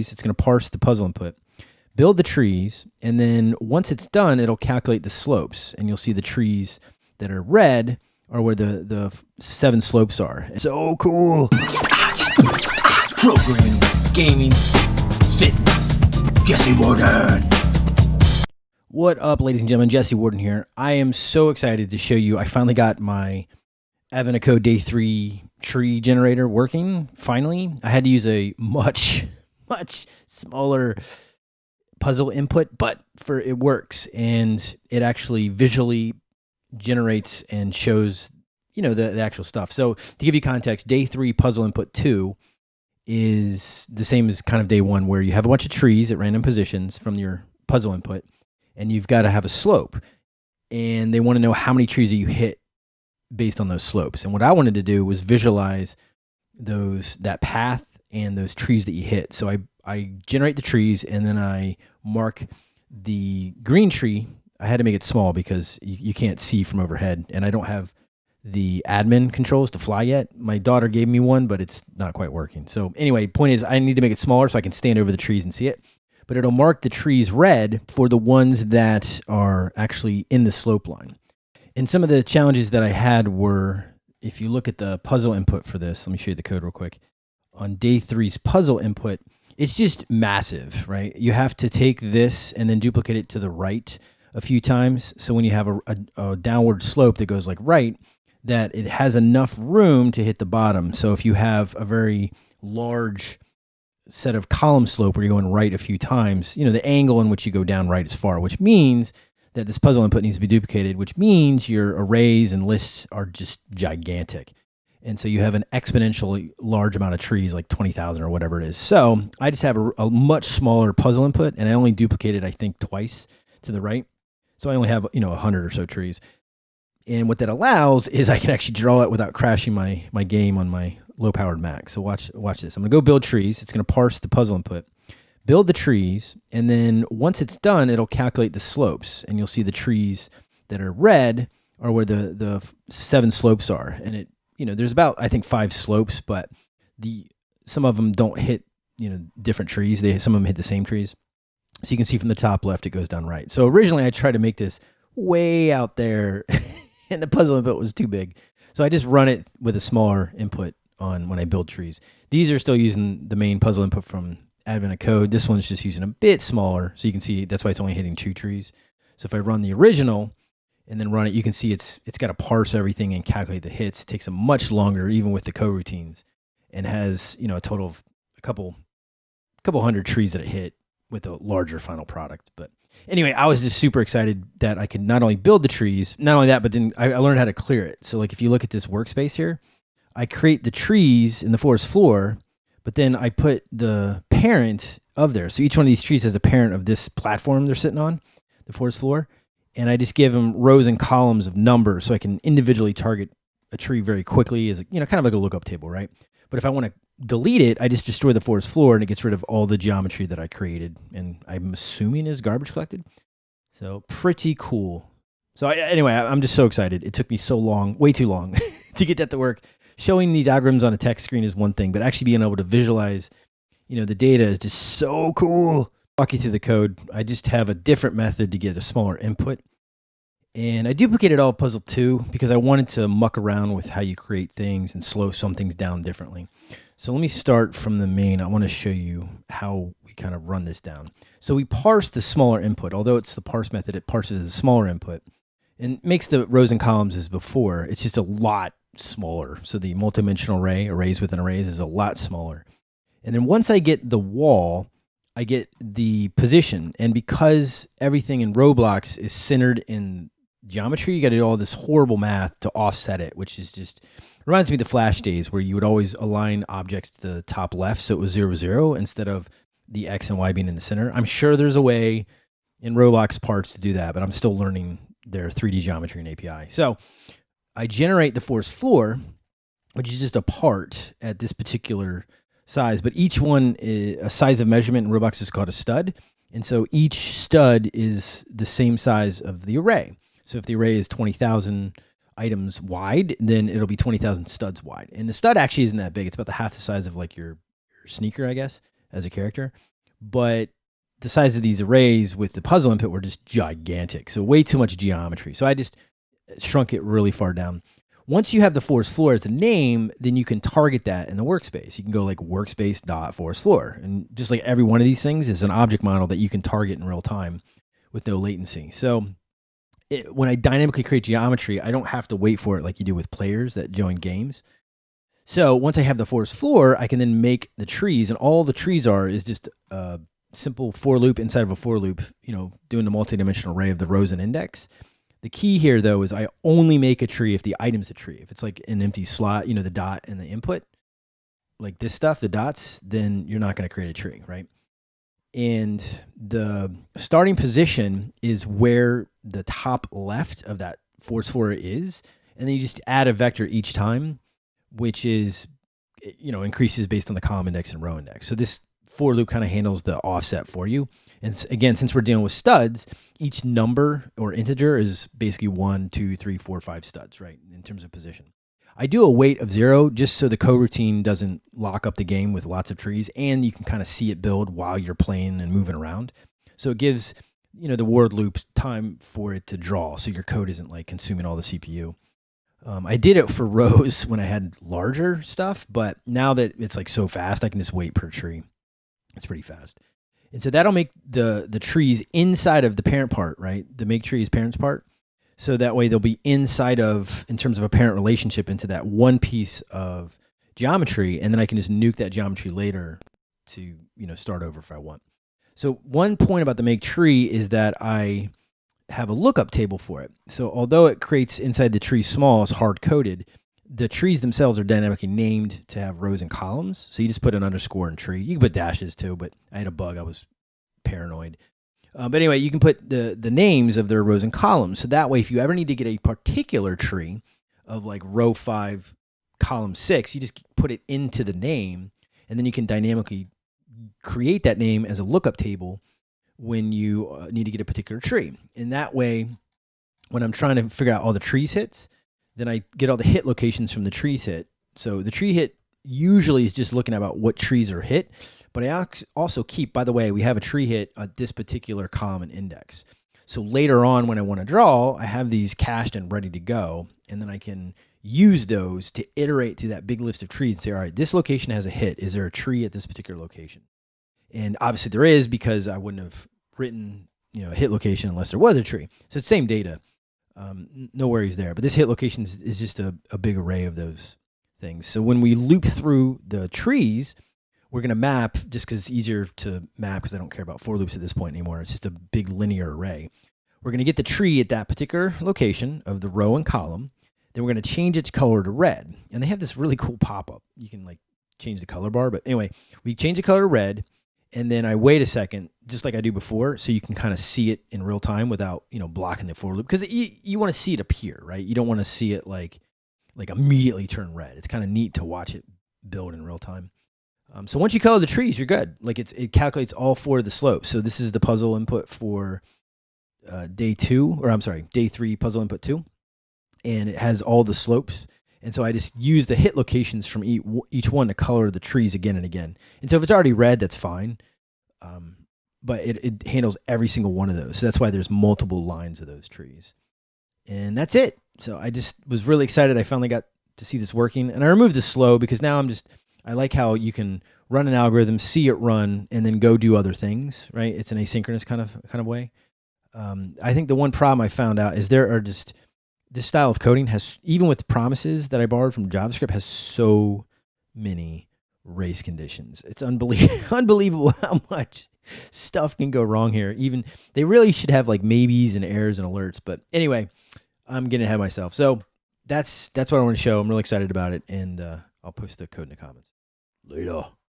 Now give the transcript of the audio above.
It's going to parse the puzzle input, build the trees, and then once it's done, it'll calculate the slopes, and you'll see the trees that are red are where the the seven slopes are. So cool. Programming, gaming, fitness. Jesse Warden. What up, ladies and gentlemen? Jesse Warden here. I am so excited to show you. I finally got my Advent of Code Day 3 tree generator working. Finally, I had to use a much, much smaller puzzle input, but for it works and it actually visually generates and shows, you know, the, the actual stuff. So to give you context, Day 3 puzzle input 2 is the same as kind of day one, where you have a bunch of trees at random positions from your puzzle input and you've got to have a slope. And they want to know how many trees that you hit based on those slopes. And what I wanted to do was visualize those that path and those trees that you hit. So I I generate the trees and then I mark the green tree. I had to make it small because you, you can't see from overhead, and I don't have the admin controls to fly yet. My daughter gave me one, but it's not quite working. So anyway, point is I need to make it smaller so I can stand over the trees and see it but it'll mark the trees red for the ones that are actually in the slope line. And some of the challenges that I had were if you look at the puzzle input for this, let me show you the code real quick. On day three's puzzle input, it's just massive, right? You have to take this and then duplicate it to the right a few times. So when you have a, a, a downward slope that goes like right, that it has enough room to hit the bottom. So if you have a very large set of column slope where you're going right a few times, you know, the angle in which you go down right is far, which means that this puzzle input needs to be duplicated, which means your arrays and lists are just gigantic. And so you have an exponentially large amount of trees, like 20,000 or whatever it is. So I just have a, a, much smaller puzzle input and I only duplicated, I think, twice to the right. So I only have, you know, 100 or so trees. And what that allows is I can actually draw it without crashing my, my game on my low powered Mac. So watch watch this. I'm gonna go build trees. It's gonna parse the puzzle input, build the trees, and then once it's done, it'll calculate the slopes, and you'll see the trees that are red are where the the seven slopes are. And it you know there's about I think five slopes, but the some of them don't hit you know different trees. They some of them hit the same trees. So you can see from the top left it goes down right. So originally I tried to make this way out there, and the puzzle input was too big. So I just run it with a smaller input on when I build trees. These are still using the main puzzle input from Advent of Code. This one's just using a bit smaller, so you can see that's why it's only hitting two trees. So if I run the original and then run it, you can see it's it's got to parse everything and calculate the hits. It takes a much longer, even with the coroutines, and has you know a total of a couple a couple hundred trees that it hit with a larger final product. But anyway, I was just super excited that I could not only build the trees, not only that, but then I, I learned how to clear it. So like if you look at this workspace here, I create the trees in the forest floor, but then I put the parent of there. So each one of these trees has a parent of this platform they're sitting on, the forest floor. And I just give them rows and columns of numbers so I can individually target a tree very quickly as, you know, kind of like a lookup table, right? But if I want to delete it, I just destroy the forest floor and it gets rid of all the geometry that I created. And I'm assuming is garbage collected. So pretty cool. So I, anyway, I'm just so excited. It took me so long, way too long to get that to work showing these algorithms on a text screen is one thing, but actually being able to visualize, you know, the data is just so cool. Walk you through the code. I just have a different method to get a smaller input. And I duplicated all puzzle two because I wanted to muck around with how you create things and slow some things down differently. So let me start from the main. I want to show you how we kind of run this down. So we parse the smaller input. Although it's the parse method, it parses the smaller input and makes the rows and columns as before. It's just a lot smaller. So the multidimensional array, arrays within arrays, is a lot smaller. And then once I get the wall, I get the position. And because everything in Roblox is centered in geometry, you got to do all this horrible math to offset it, which is just reminds me of the Flash days where you would always align objects to the top left so it was zero zero instead of the X and Y being in the center. I'm sure there's a way in Roblox parts to do that, but I'm still learning their 3D geometry and API. So I generate the forest floor, which is just a part at this particular size, but each one is a size of measurement in Roblox is called a stud. And so each stud is the same size of the array. So if the array is 20,000 items wide, then it'll be 20,000 studs wide. And the stud actually isn't that big. It's about the half the size of like your, your sneaker, I guess. as a character, but the size of these arrays with the puzzle input were just gigantic. So way too much geometry. So I just uh, shrunk it really far down. Once you have the forest floor as a name, then you can target that in the workspace. You can go like workspace dot forest floor. And just like every one of these things is an object model that you can target in real time with no latency. So it, when I dynamically create geometry, I don't have to wait for it like you do with players that join games. So once I have the forest floor, I can then make the trees, and all the trees are is just a simple for loop inside of a for loop, you know, doing the multidimensional array of the rows and index. The key here, though, is I only make a tree if the item's a tree. If it's like an empty slot, you know, the dot and the input, like this stuff, the dots, then you're not going to create a tree, right? And the starting position is where the top left of that force floor is. And then you just add a vector each time, which is, you know, increases based on the column index and row index. So this for loop kind of handles the offset for you. And again, since we're dealing with studs, each number or integer is basically one, two, three, four, five studs, right, in terms of position. I do a wait of zero just so the coroutine doesn't lock up the game with lots of trees, and you can kind of see it build while you're playing and moving around. So it gives you know the word loops time for it to draw, so your code isn't like consuming all the CPU. Um, I did it for rows when I had larger stuff, but now that it's like so fast, I can just wait per tree. It's pretty fast. And so that'll make the the trees inside of the parent part, right? The make tree is parents part. So that way they'll be inside of, in terms of a parent relationship, into that one piece of geometry, and then I can just nuke that geometry later to you know start over if I want. So one point about the make tree is that I have a lookup table for it. So although it creates inside the tree small, it's hard coded. The trees themselves are dynamically named to have rows and columns. So you just put an underscore in tree. You can put dashes too, but I had a bug. I was paranoid. Uh, but anyway, you can put the the names of their rows and columns. So that way, if you ever need to get a particular tree of like row five, column six, you just put it into the name, and then you can dynamically create that name as a lookup table when you uh, need to get a particular tree. And that way, when I'm trying to figure out all the trees hits, then I get all the hit locations from the trees hit. So the tree hit usually is just looking about what trees are hit. But I also keep, by the way, we have a tree hit at this particular column index. So later on, when I want to draw, I have these cached and ready to go. And then I can use those to iterate through that big list of trees and say, all right, this location has a hit. Is there a tree at this particular location? And obviously there is because I wouldn't have written, you know, a hit location unless there was a tree. So it's same data. Um, no worries there. But this hit location is, is just a, a big array of those things. So when we loop through the trees, we're going to map just because it's easier to map because I don't care about for loops at this point anymore. It's just a big linear array. We're going to get the tree at that particular location of the row and column. Then we're going to change its color to red. And they have this really cool pop-up. You can like change the color bar. But anyway, we change the color to red. And then I wait a second, just like I do before, so you can kind of see it in real time without, you know, blocking the for loop. Because you, you want to see it appear, right? You don't want to see it like like immediately turn red. It's kind of neat to watch it build in real time. Um, so once you color the trees, you're good. Like it's it calculates all four of the slopes. So this is the puzzle input for uh, day two, or I'm sorry, day three puzzle input two, and it has all the slopes. And so I just use the hit locations from each, one to color the trees again and again. And so if it's already red, that's fine. Um, but it, it handles every single one of those. So that's why there's multiple lines of those trees. And that's it. So I just was really excited. I finally got to see this working. And I removed the slow because now I'm just I like how you can run an algorithm, see it run, and then go do other things. Right? It's an asynchronous kind of kind of way. Um, I think the one problem I found out is there are just this style of coding has even with promises that I borrowed from JavaScript has so many race conditions. It's unbelievable unbelievable how much stuff can go wrong here. Even they really should have like maybes and errors and alerts. But anyway, I'm getting ahead of myself. So that's that's what I want to show. I'm really excited about it, and uh, I'll post the code in the comments. Later.